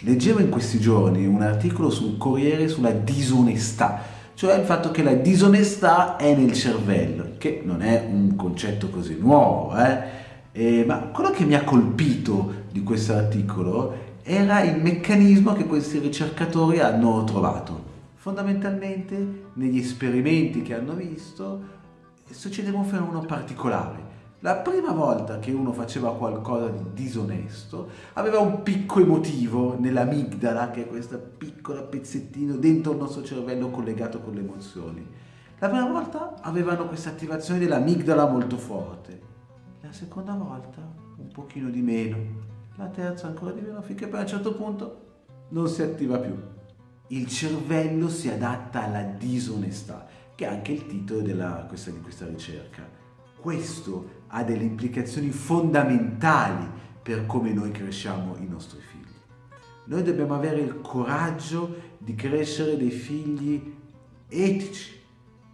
Leggevo in questi giorni un articolo sul Corriere sulla disonestà, cioè il fatto che la disonestà è nel cervello, che non è un concetto così nuovo, eh? E, ma quello che mi ha colpito di questo articolo era il meccanismo che questi ricercatori hanno trovato. Fondamentalmente, negli esperimenti che hanno visto, succedeva un fenomeno particolare la prima volta che uno faceva qualcosa di disonesto aveva un picco emotivo nell'amigdala, che è questo piccolo pezzettino dentro il nostro cervello collegato con le emozioni. La prima volta avevano questa attivazione dell'amigdala molto forte, la seconda volta un pochino di meno, la terza ancora di meno, finché poi a un certo punto non si attiva più. Il cervello si adatta alla disonestà, che è anche il titolo della, questa, di questa ricerca questo ha delle implicazioni fondamentali per come noi cresciamo i nostri figli. Noi dobbiamo avere il coraggio di crescere dei figli etici,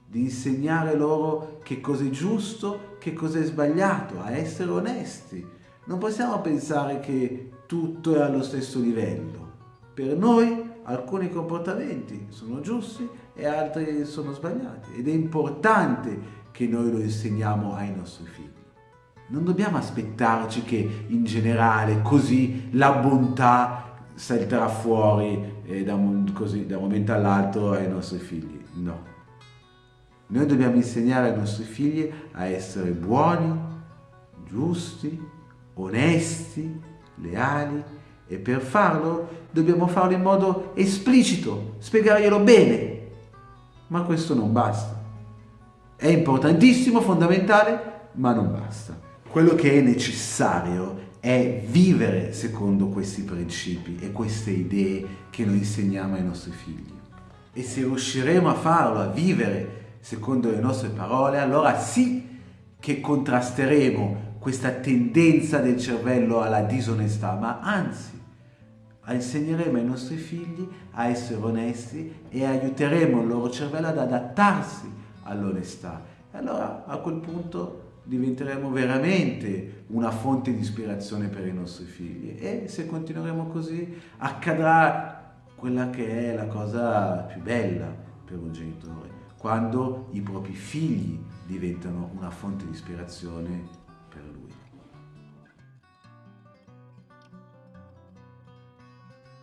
di insegnare loro che cosa è giusto, che cosa è sbagliato, a essere onesti. Non possiamo pensare che tutto è allo stesso livello. Per noi alcuni comportamenti sono giusti e altri sono sbagliati ed è importante che noi lo insegniamo ai nostri figli. Non dobbiamo aspettarci che in generale così la bontà salterà fuori eh, da, un, così, da un momento all'altro ai nostri figli. No. Noi dobbiamo insegnare ai nostri figli a essere buoni, giusti, onesti, leali e per farlo dobbiamo farlo in modo esplicito, spiegarglielo bene. Ma questo non basta. È importantissimo, fondamentale, ma non basta. Quello che è necessario è vivere secondo questi principi e queste idee che noi insegniamo ai nostri figli. E se riusciremo a farlo, a vivere secondo le nostre parole, allora sì che contrasteremo questa tendenza del cervello alla disonestà, ma anzi insegneremo ai nostri figli a essere onesti e aiuteremo il loro cervello ad adattarsi all'onestà. E allora a quel punto diventeremo veramente una fonte di ispirazione per i nostri figli. E se continueremo così accadrà quella che è la cosa più bella per un genitore, quando i propri figli diventano una fonte di ispirazione